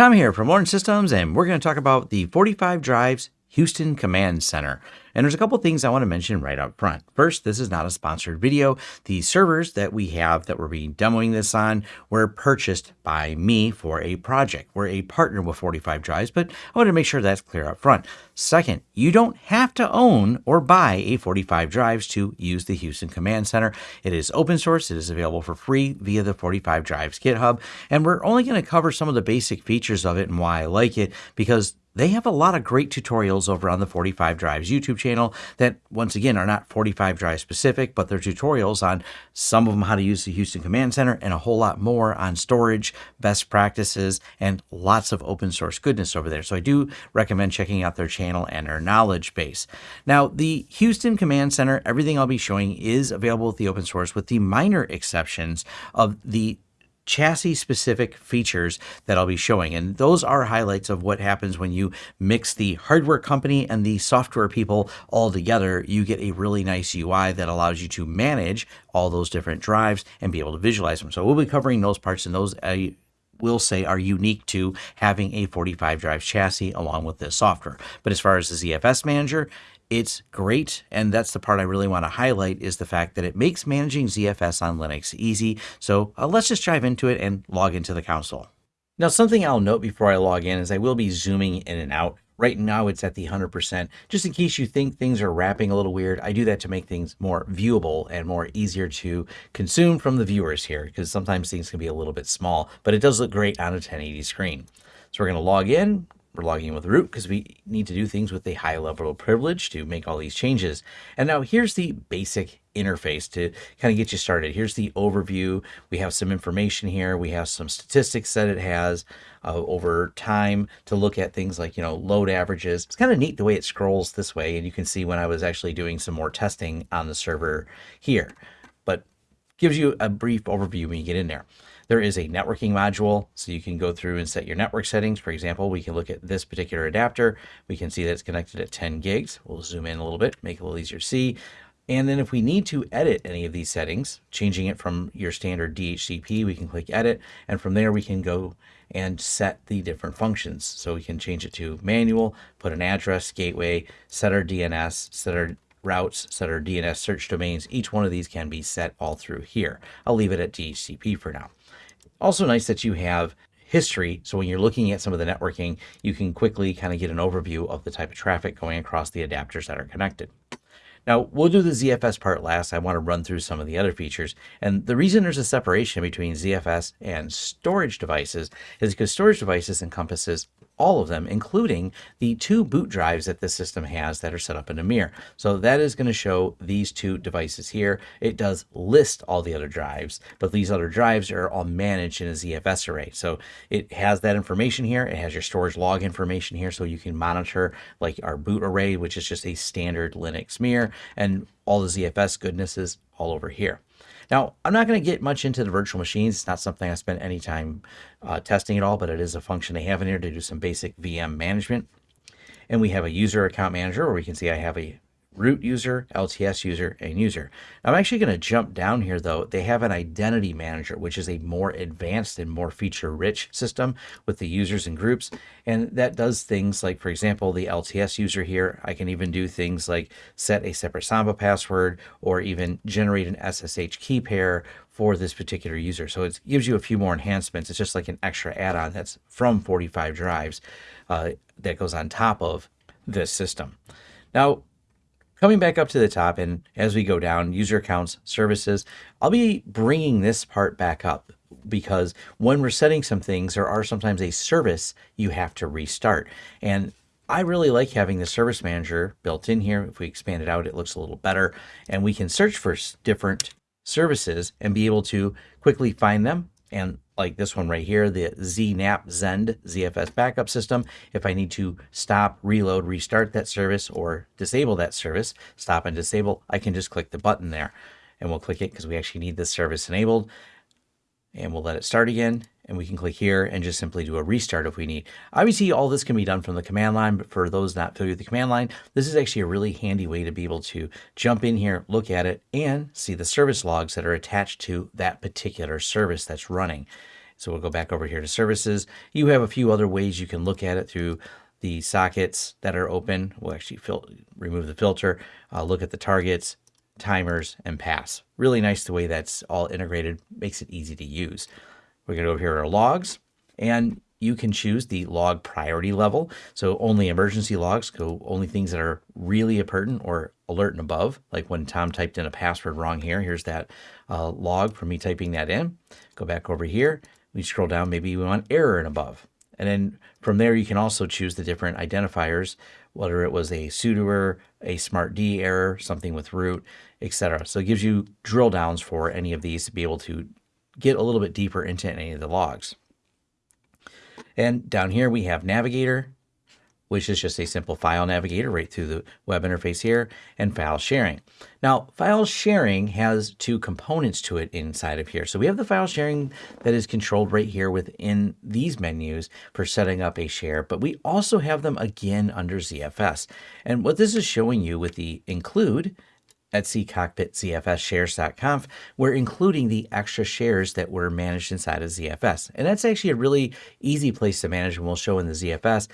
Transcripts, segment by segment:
Tom here from Lawrence Systems, and we're going to talk about the 45 Drives Houston Command Center. And there's a couple things I want to mention right up front. First, this is not a sponsored video. The servers that we have that we're being demoing this on were purchased by me for a project. We're a partner with 45 Drives, but I want to make sure that's clear up front. Second, you don't have to own or buy a 45 Drives to use the Houston Command Center. It is open source. It is available for free via the 45 Drives GitHub. And we're only going to cover some of the basic features of it and why I like it because they have a lot of great tutorials over on the 45 Drives YouTube channel that, once again, are not 45 Drive specific, but they're tutorials on some of them how to use the Houston Command Center and a whole lot more on storage, best practices, and lots of open source goodness over there. So I do recommend checking out their channel and their knowledge base. Now, the Houston Command Center, everything I'll be showing is available with the open source with the minor exceptions of the chassis specific features that I'll be showing. And those are highlights of what happens when you mix the hardware company and the software people all together. You get a really nice UI that allows you to manage all those different drives and be able to visualize them. So we'll be covering those parts and those I will say are unique to having a 45 drive chassis along with this software. But as far as the ZFS manager, it's great, and that's the part I really want to highlight is the fact that it makes managing ZFS on Linux easy. So uh, let's just dive into it and log into the console. Now, something I'll note before I log in is I will be zooming in and out. Right now it's at the 100%. Just in case you think things are wrapping a little weird, I do that to make things more viewable and more easier to consume from the viewers here because sometimes things can be a little bit small, but it does look great on a 1080 screen. So we're going to log in, we're logging in with root because we need to do things with a high level of privilege to make all these changes. And now here's the basic interface to kind of get you started. Here's the overview. We have some information here. We have some statistics that it has uh, over time to look at things like, you know, load averages. It's kind of neat the way it scrolls this way. And you can see when I was actually doing some more testing on the server here, but gives you a brief overview when you get in there. There is a networking module, so you can go through and set your network settings. For example, we can look at this particular adapter. We can see that it's connected at 10 gigs. We'll zoom in a little bit, make it a little easier to see. And then if we need to edit any of these settings, changing it from your standard DHCP, we can click edit. And from there, we can go and set the different functions. So we can change it to manual, put an address, gateway, set our DNS, set our routes, set our DNS search domains. Each one of these can be set all through here. I'll leave it at DHCP for now. Also nice that you have history. So when you're looking at some of the networking, you can quickly kind of get an overview of the type of traffic going across the adapters that are connected. Now, we'll do the ZFS part last. I want to run through some of the other features. And the reason there's a separation between ZFS and storage devices is because storage devices encompasses all of them, including the two boot drives that the system has that are set up in a mirror. So that is going to show these two devices here. It does list all the other drives, but these other drives are all managed in a ZFS array. So it has that information here. It has your storage log information here so you can monitor like our boot array, which is just a standard Linux mirror and all the ZFS goodnesses all over here. Now, I'm not going to get much into the virtual machines. It's not something I spent any time uh, testing at all, but it is a function they have in here to do some basic VM management. And we have a user account manager where we can see I have a root user, LTS user, and user. I'm actually going to jump down here though. They have an identity manager, which is a more advanced and more feature rich system with the users and groups. And that does things like, for example, the LTS user here, I can even do things like set a separate Samba password or even generate an SSH key pair for this particular user. So it gives you a few more enhancements. It's just like an extra add-on that's from 45 drives uh, that goes on top of this system. Now, Coming back up to the top and as we go down, user accounts, services, I'll be bringing this part back up because when we're setting some things, there are sometimes a service you have to restart. And I really like having the service manager built in here. If we expand it out, it looks a little better and we can search for different services and be able to quickly find them and like this one right here, the ZnapZend ZFS backup system. If I need to stop, reload, restart that service or disable that service, stop and disable, I can just click the button there. And we'll click it because we actually need this service enabled. And we'll let it start again and we can click here and just simply do a restart if we need. Obviously, all this can be done from the command line, but for those not familiar with the command line, this is actually a really handy way to be able to jump in here, look at it, and see the service logs that are attached to that particular service that's running. So we'll go back over here to services. You have a few other ways you can look at it through the sockets that are open. We'll actually fil- remove the filter, uh, look at the targets, timers, and pass. Really nice the way that's all integrated, makes it easy to use. We're going to go over here to our logs, and you can choose the log priority level. So only emergency logs go only things that are really important or alert and above. Like when Tom typed in a password wrong here, here's that uh, log for me typing that in. Go back over here. We scroll down, maybe we want error and above. And then from there, you can also choose the different identifiers, whether it was a sudoer, a smartd error, something with root, etc. So it gives you drill downs for any of these to be able to get a little bit deeper into any of the logs. And down here we have Navigator, which is just a simple file navigator right through the web interface here, and file sharing. Now, file sharing has two components to it inside of here. So we have the file sharing that is controlled right here within these menus for setting up a share, but we also have them again under ZFS. And what this is showing you with the include Etsy Cockpit ZFS shares.conf, we're including the extra shares that were managed inside of ZFS. And that's actually a really easy place to manage and we'll show in the ZFS.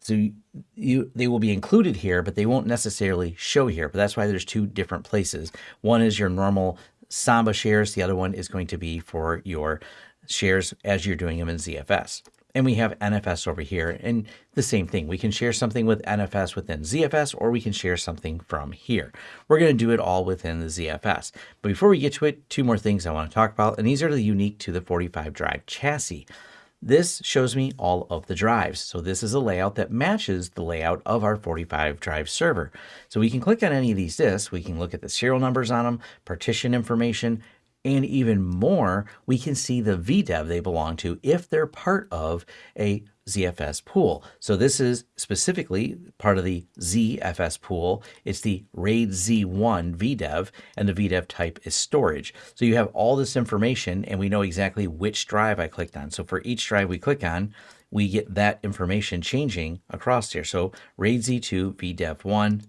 So you they will be included here, but they won't necessarily show here. But that's why there's two different places. One is your normal Samba shares. The other one is going to be for your shares as you're doing them in ZFS. And we have NFS over here. And the same thing, we can share something with NFS within ZFS, or we can share something from here. We're going to do it all within the ZFS. But before we get to it, two more things I want to talk about, and these are the unique to the 45 drive chassis. This shows me all of the drives. So this is a layout that matches the layout of our 45 drive server. So we can click on any of these disks. We can look at the serial numbers on them, partition information, and even more, we can see the VDEV they belong to if they're part of a ZFS pool. So this is specifically part of the ZFS pool. It's the RAID Z1 VDEV, and the VDEV type is storage. So you have all this information, and we know exactly which drive I clicked on. So for each drive we click on, we get that information changing across here. So RAID Z2 VDEV1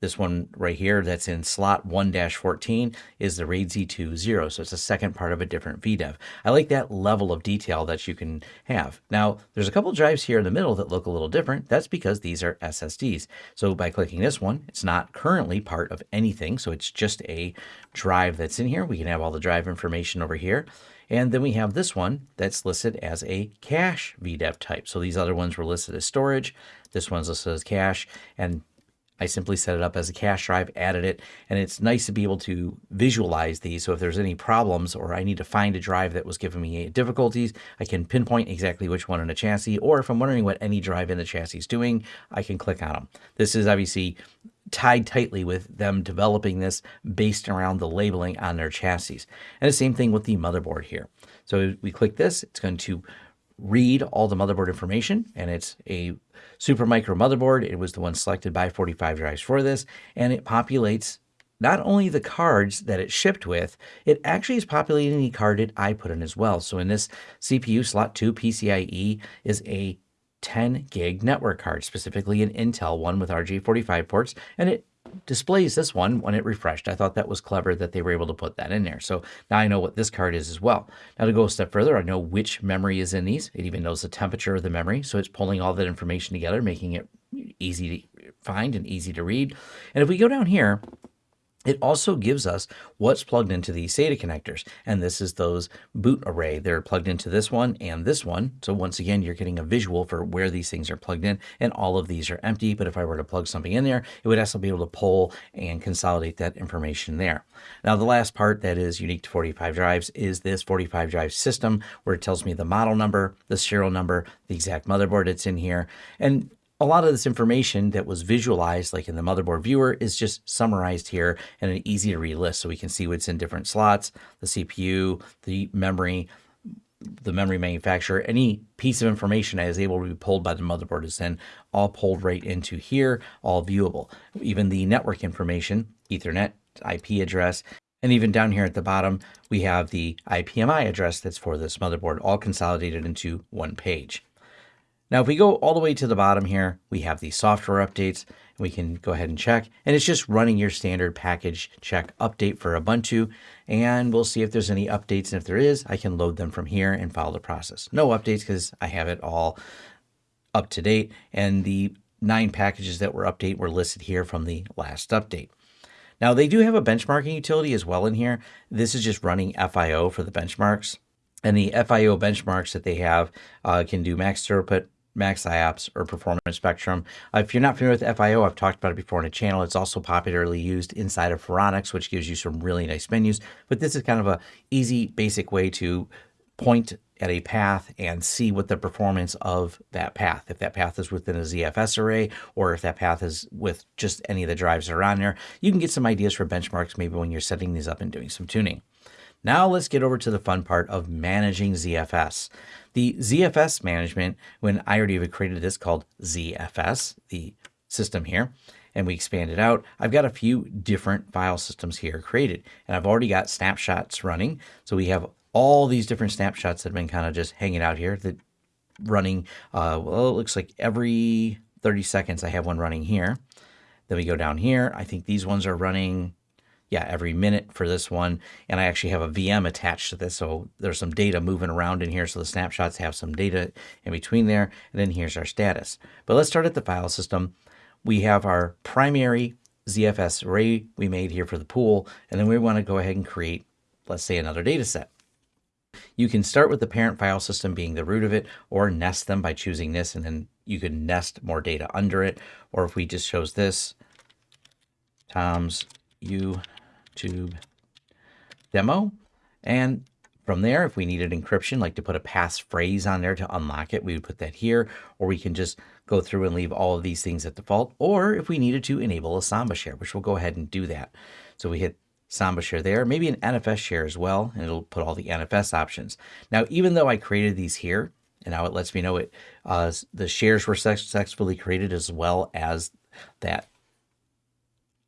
this one right here that's in slot 1-14 is the RAID Z2 0, so it's a second part of a different VDEV. I like that level of detail that you can have. Now, there's a couple drives here in the middle that look a little different. That's because these are SSDs. So by clicking this one, it's not currently part of anything, so it's just a drive that's in here. We can have all the drive information over here. And then we have this one that's listed as a cache VDEV type. So these other ones were listed as storage. This one's listed as cache. And I simply set it up as a cache drive, added it, and it's nice to be able to visualize these. So if there's any problems or I need to find a drive that was giving me difficulties, I can pinpoint exactly which one in the chassis, or if I'm wondering what any drive in the chassis is doing, I can click on them. This is obviously tied tightly with them developing this based around the labeling on their chassis. And the same thing with the motherboard here. So we click this, it's going to read all the motherboard information and it's a Supermicro motherboard. It was the one selected by 45 drives for this and it populates not only the cards that it shipped with, it actually is populating the card that I put in as well. So in this CPU slot 2 PCIe is a 10 gig network card, specifically an Intel one with RJ45 ports, and it displays this one when it refreshed. I thought that was clever that they were able to put that in there. So now I know what this card is as well. Now to go a step further, I know which memory is in these. It even knows the temperature of the memory. So it's pulling all that information together, making it easy to find and easy to read. And if we go down here, it also gives us what's plugged into these SATA connectors. And this is those boot array. They're plugged into this one and this one. So once again, you're getting a visual for where these things are plugged in. And all of these are empty. But if I were to plug something in there, it would also be able to pull and consolidate that information there. Now, the last part that is unique to 45 drives is this 45 drive system where it tells me the model number, the serial number, the exact motherboard that's in here. And a lot of this information that was visualized like in the motherboard viewer is just summarized here in an easy to read list so we can see what's in different slots, the CPU, the memory, the memory manufacturer, any piece of information that is able to be pulled by the motherboard is then all pulled right into here, all viewable. Even the network information, Ethernet, IP address, and even down here at the bottom, we have the IPMI address that's for this motherboard, all consolidated into one page. Now, if we go all the way to the bottom here, we have the software updates. We can go ahead and check, and it's just running your standard package check update for Ubuntu, and we'll see if there's any updates. And if there is, I can load them from here and follow the process. No updates because I have it all up to date, and the nine packages that were update were listed here from the last update. Now, they do have a benchmarking utility as well in here. This is just running FIO for the benchmarks. And the FIO benchmarks that they have uh, can do max throughput, max IOPS, or performance spectrum. Uh, if you're not familiar with FIO, I've talked about it before on a channel. It's also popularly used inside of Phoronix, which gives you some really nice menus. But this is kind of a easy, basic way to point at a path and see what the performance of that path, if that path is within a ZFS array or if that path is with just any of the drives that are on there. You can get some ideas for benchmarks maybe when you're setting these up and doing some tuning. Now let's get over to the fun part of managing ZFS. The ZFS management, when I already have created this called ZFS, the system here, and we expand it out, I've got a few different file systems here created. And I've already got snapshots running. So we have all these different snapshots that have been kind of just hanging out here that running, uh, well, it looks like every 30 seconds I have one running here. Then we go down here. I think these ones are running yeah, every minute for this one. And I actually have a VM attached to this. So there's some data moving around in here. So the snapshots have some data in between there. And then here's our status. But let's start at the file system. We have our primary ZFS array we made here for the pool. And then we want to go ahead and create, let's say, another data set. You can start with the parent file system being the root of it or nest them by choosing this and then you can nest more data under it. Or if we just chose this, Tom's U YouTube demo. And from there, if we needed encryption, like to put a passphrase on there to unlock it, we would put that here, or we can just go through and leave all of these things at default. Or if we needed to enable a Samba share, which we'll go ahead and do that. So we hit Samba share there, maybe an NFS share as well, and it'll put all the NFS options. Now, even though I created these here, and now it lets me know it, uh, the shares were successfully created as well as that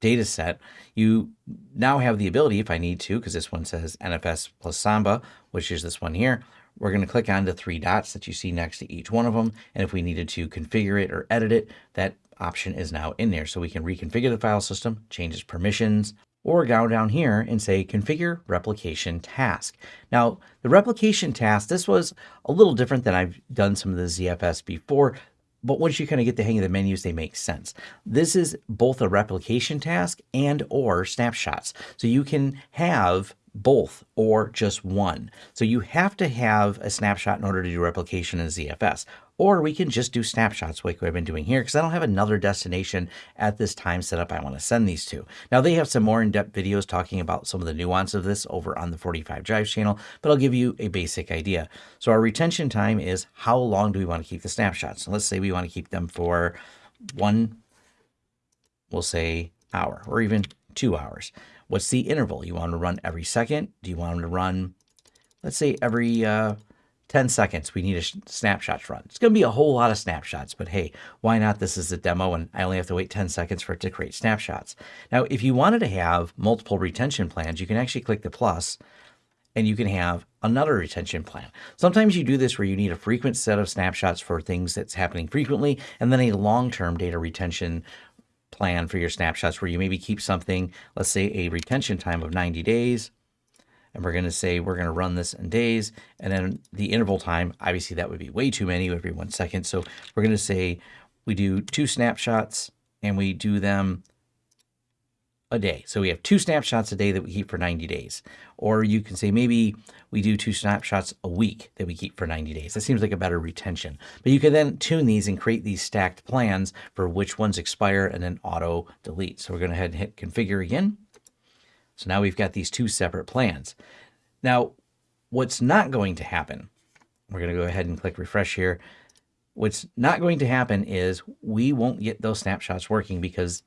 data set, you now have the ability, if I need to, because this one says NFS plus Samba, which is this one here, we're going to click on the three dots that you see next to each one of them. And if we needed to configure it or edit it, that option is now in there. So we can reconfigure the file system, change its permissions, or go down here and say configure replication task. Now, the replication task, this was a little different than I've done some of the ZFS before. But once you kind of get the hang of the menus, they make sense. This is both a replication task and or snapshots. So you can have both or just one. So you have to have a snapshot in order to do replication in ZFS. Or we can just do snapshots like I've been doing here because I don't have another destination at this time set up I want to send these to. Now they have some more in-depth videos talking about some of the nuance of this over on the 45 Drives channel, but I'll give you a basic idea. So our retention time is how long do we want to keep the snapshots? let's say we want to keep them for one, we'll say hour or even two hours. What's the interval? You want to run every second? Do you want them to run, let's say every uh, 10 seconds, we need a snapshot run. It's going to be a whole lot of snapshots, but hey, why not? This is a demo and I only have to wait 10 seconds for it to create snapshots. Now, if you wanted to have multiple retention plans, you can actually click the plus and you can have another retention plan. Sometimes you do this where you need a frequent set of snapshots for things that's happening frequently, and then a long-term data retention plan for your snapshots where you maybe keep something, let's say a retention time of 90 days, and we're going to say we're going to run this in days. And then the interval time, obviously that would be way too many every one second. So we're going to say we do two snapshots and we do them a day. So we have two snapshots a day that we keep for 90 days. Or you can say maybe we do two snapshots a week that we keep for 90 days. That seems like a better retention. But you can then tune these and create these stacked plans for which ones expire and then auto delete. So we're going to head and hit configure again. So now we've got these two separate plans. Now, what's not going to happen, we're going to go ahead and click refresh here. What's not going to happen is we won't get those snapshots working because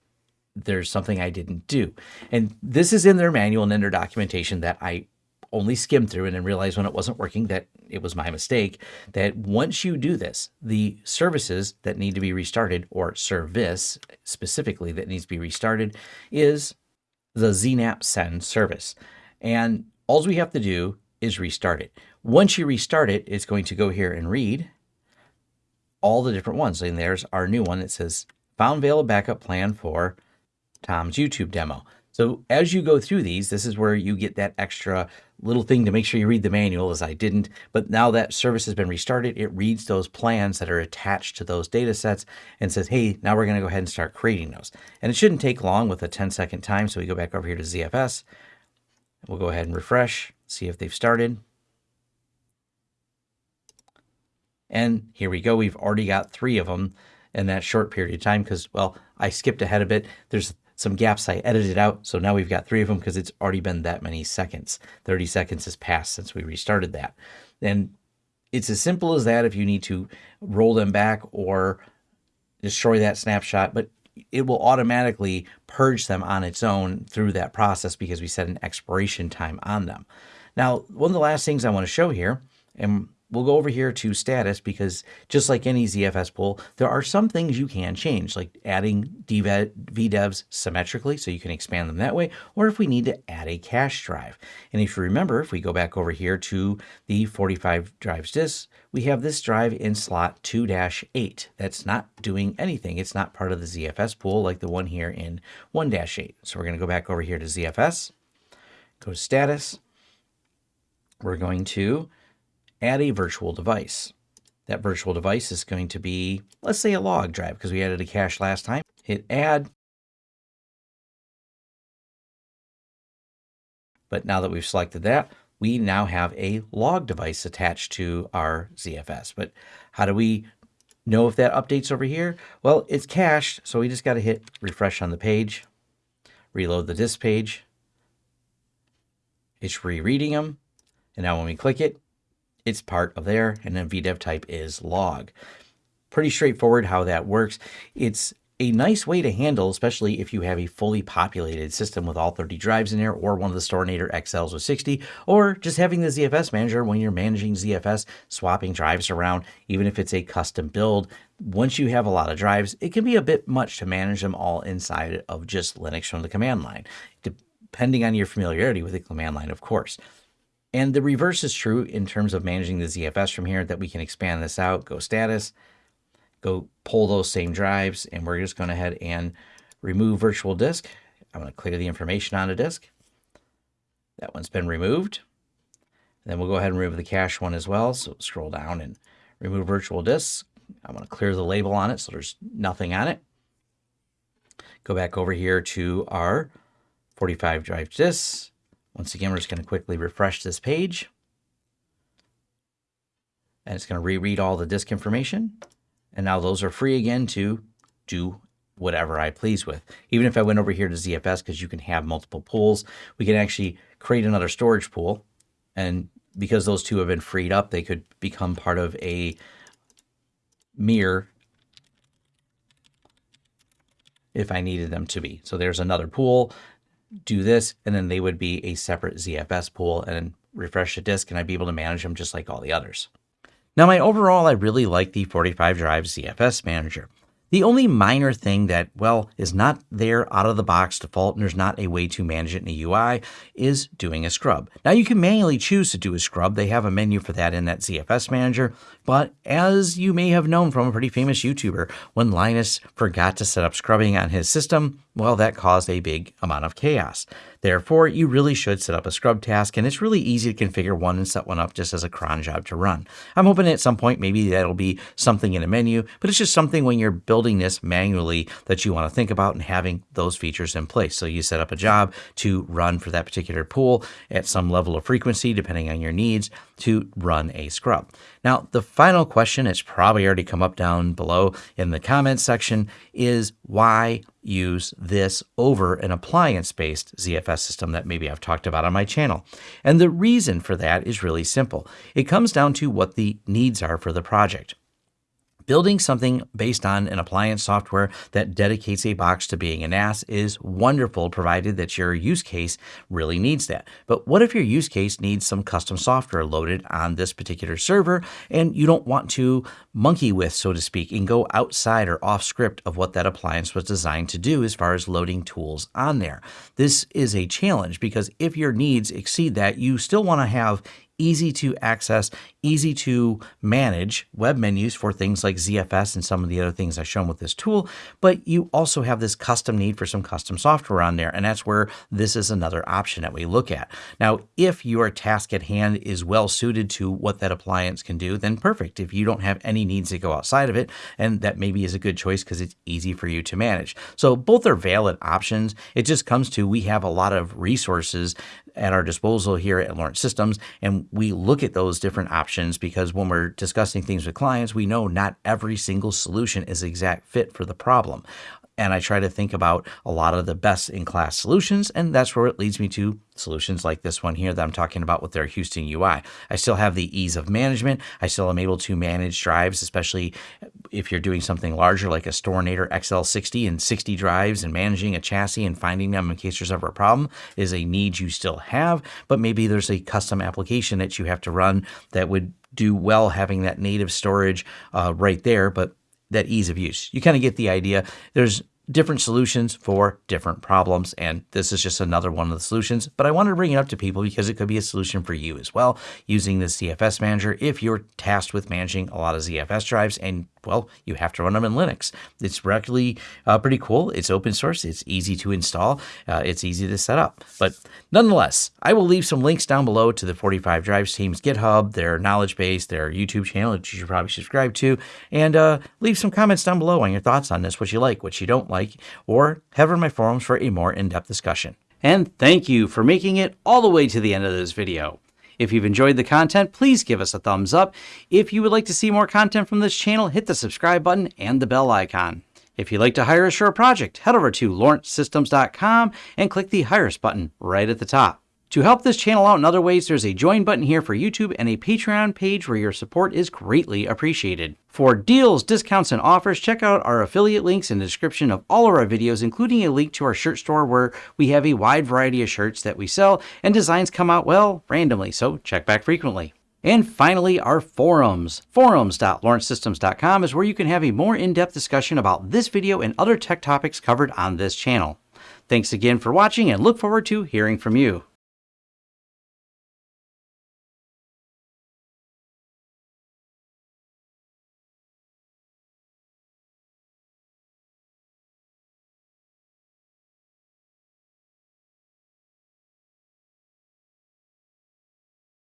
there's something I didn't do. And this is in their manual and in their documentation that I only skimmed through and then realized when it wasn't working that it was my mistake, that once you do this, the services that need to be restarted or service specifically that needs to be restarted is the ZnapZend service. And all we have to do is restart it. Once you restart it, it's going to go here and read all the different ones. And there's our new one. It says found Veil backup plan for Tom's YouTube demo. So as you go through these, this is where you get that extra little thing to make sure you read the manual as I didn't. But now that service has been restarted, it reads those plans that are attached to those data sets and says, hey, now we're going to go ahead and start creating those. And it shouldn't take long with a 10 second time. So we go back over here to ZFS. We'll go ahead and refresh, see if they've started. And here we go. We've already got three of them in that short period of time because, well, I skipped ahead a bit. There's some gaps I edited out. So now we've got three of them because it's already been that many seconds. 30 seconds has passed since we restarted that. And it's as simple as that if you need to roll them back or destroy that snapshot, but it will automatically purge them on its own through that process because we set an expiration time on them. Now, one of the last things I want to show here, and we'll go over here to status because just like any ZFS pool, there are some things you can change, like adding VDEVs symmetrically so you can expand them that way, or if we need to add a cache drive. And if you remember, if we go back over here to the 45 drives disk, we have this drive in slot 2-8. That's not doing anything. It's not part of the ZFS pool like the one here in 1-8. So we're going to go back over here to ZFS, go to status. We're going to add a virtual device. That virtual device is going to be, let's say a log drive because we added a cache last time. Hit add. But now that we've selected that, we now have a log device attached to our ZFS. But how do we know if that updates over here? Well, it's cached, so we just got to hit refresh on the page, reload the disk page. It's rereading them. And now when we click it, it's part of there, and then VDEV type is log. Pretty straightforward how that works. It's a nice way to handle, especially if you have a fully populated system with all 30 drives in there, or one of the Storinator XLs with 60, or just having the ZFS manager when you're managing ZFS, swapping drives around, even if it's a custom build. Once you have a lot of drives, it can be a bit much to manage them all inside of just Linux from the command line, depending on your familiarity with the command line, of course. And the reverse is true in terms of managing the ZFS from here that we can expand this out, go status, go pull those same drives, and we're just going to head and remove virtual disk. I'm going to clear the information on the disk. That one's been removed. Then we'll go ahead and remove the cache one as well. So scroll down and remove virtual disks. I'm going to clear the label on it so there's nothing on it. Go back over here to our 45 drive disks. Once again, we're just going to quickly refresh this page. And it's going to reread all the disk information. And now those are free again to do whatever I please with. Even if I went over here to ZFS, because you can have multiple pools, we can actually create another storage pool. And because those two have been freed up, they could become part of a mirror if I needed them to be. So there's another pool do this, and then they would be a separate ZFS pool and refresh the disk, and I'd be able to manage them just like all the others. Now, my overall, I really like the 45 drive ZFS manager. The only minor thing that, well, is not there out of the box default and there's not a way to manage it in the UI is doing a scrub. Now you can manually choose to do a scrub. They have a menu for that in that ZFS manager. But as you may have known from a pretty famous YouTuber, when Linus forgot to set up scrubbing on his system, well, that caused a big amount of chaos. Therefore, you really should set up a scrub task, and it's really easy to configure one and set one up just as a cron job to run. I'm hoping at some point maybe that'll be something in a menu, but it's just something when you're building this manually that you want to think about and having those features in place. So you set up a job to run for that particular pool at some level of frequency, depending on your needs, to run a scrub. Now, the final question, it's probably already come up down below in the comments section, is why use this over an appliance-based ZFS system that maybe I've talked about on my channel? And the reason for that is really simple. It comes down to what the needs are for the project. Building something based on an appliance software that dedicates a box to being a NAS is wonderful, provided that your use case really needs that. But what if your use case needs some custom software loaded on this particular server and you don't want to monkey with, so to speak, and go outside or off script of what that appliance was designed to do as far as loading tools on there? This is a challenge because if your needs exceed that, you still want to have easy to access, easy to manage web menus for things like ZFS and some of the other things I've shown with this tool, but you also have this custom need for some custom software on there. And that's where this is another option that we look at. Now, if your task at hand is well suited to what that appliance can do, then perfect. If you don't have any needs to go outside of it, and that maybe is a good choice because it's easy for you to manage. So both are valid options. It just comes to we have a lot of resources at our disposal here at Lawrence Systems. And we look at those different options because when we're discussing things with clients, we know not every single solution is exact fit for the problem and I try to think about a lot of the best in class solutions. And that's where it leads me to solutions like this one here that I'm talking about with their Houston UI. I still have the ease of management. I still am able to manage drives, especially if you're doing something larger like a Storinator XL60 and 60 drives and managing a chassis and finding them in case there's ever a problem is a need you still have. But maybe there's a custom application that you have to run that would do well having that native storage uh, right there. But that ease of use. You kind of get the idea. There's different solutions for different problems. And this is just another one of the solutions, but I wanted to bring it up to people because it could be a solution for you as well using the ZFS manager if you're tasked with managing a lot of ZFS drives and well, you have to run them in Linux. It's really uh, pretty cool. It's open source. It's easy to install. Uh, it's easy to set up. But nonetheless, I will leave some links down below to the 45 Drives team's GitHub, their knowledge base, their YouTube channel, which you should probably subscribe to, and uh, leave some comments down below on your thoughts on this, what you like, what you don't like, or head over my forums for a more in-depth discussion. And thank you for making it all the way to the end of this video. If you've enjoyed the content, please give us a thumbs up. If you would like to see more content from this channel, hit the subscribe button and the bell icon. If you'd like to hire a project, head over to lawrencesystems.com and click the Hire Us button right at the top. To help this channel out in other ways, there's a join button here for YouTube and a Patreon page where your support is greatly appreciated. For deals, discounts, and offers, check out our affiliate links in the description of all of our videos, including a link to our shirt store where we have a wide variety of shirts that we sell and designs come out, well, randomly, so check back frequently. And finally, our forums. Forums.lawrencesystems.com is where you can have a more in-depth discussion about this video and other tech topics covered on this channel. Thanks again for watching and look forward to hearing from you.